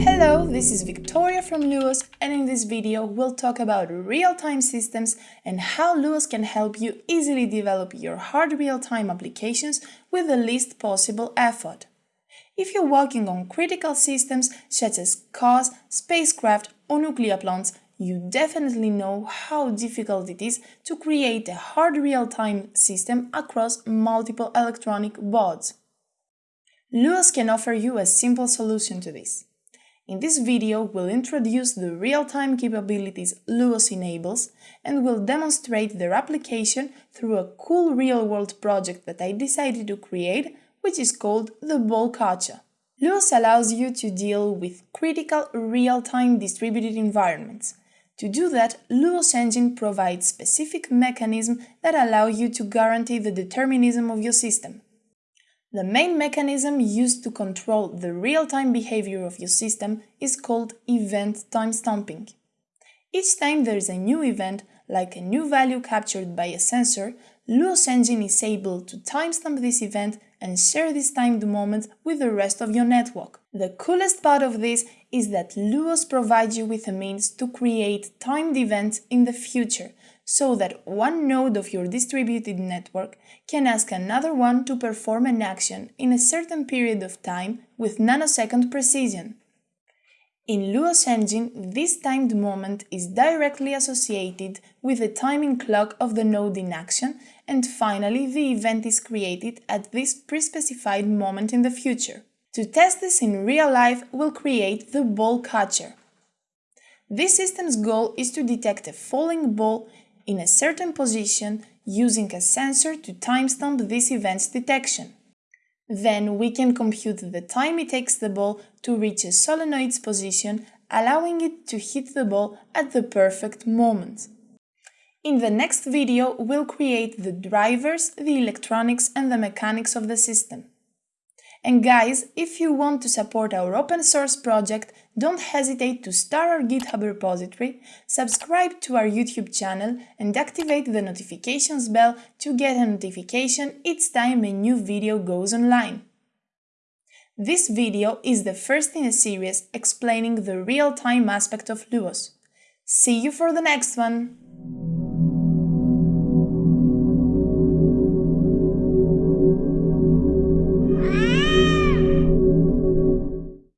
Hello, this is Victoria from Luos and in this video we'll talk about real-time systems and how Luos can help you easily develop your hard real-time applications with the least possible effort. If you're working on critical systems such as cars, spacecraft or nuclear plants, you definitely know how difficult it is to create a hard real-time system across multiple electronic boards. Luos can offer you a simple solution to this. In this video, we'll introduce the real-time capabilities Luos enables and we'll demonstrate their application through a cool real-world project that I decided to create, which is called the Ball Catcher. Luos allows you to deal with critical real-time distributed environments. To do that, Luos Engine provides specific mechanisms that allow you to guarantee the determinism of your system. The main mechanism used to control the real-time behavior of your system is called event timestamping. Each time there is a new event, like a new value captured by a sensor, Luos Engine is able to timestamp this event and share this timed moment with the rest of your network. The coolest part of this is that Luos provides you with a means to create timed events in the future, so that one node of your distributed network can ask another one to perform an action in a certain period of time with nanosecond precision. In Luos Engine, this timed moment is directly associated with the timing clock of the node in action, and finally the event is created at this pre-specified moment in the future. To test this in real life, we'll create the ball catcher. This system's goal is to detect a falling ball in a certain position using a sensor to timestamp this event's detection. Then we can compute the time it takes the ball to reach a solenoid's position, allowing it to hit the ball at the perfect moment. In the next video, we'll create the drivers, the electronics and the mechanics of the system. And guys, if you want to support our open source project, don't hesitate to star our GitHub repository, subscribe to our YouTube channel and activate the notifications bell to get a notification each time a new video goes online. This video is the first in a series explaining the real-time aspect of Luos. See you for the next one!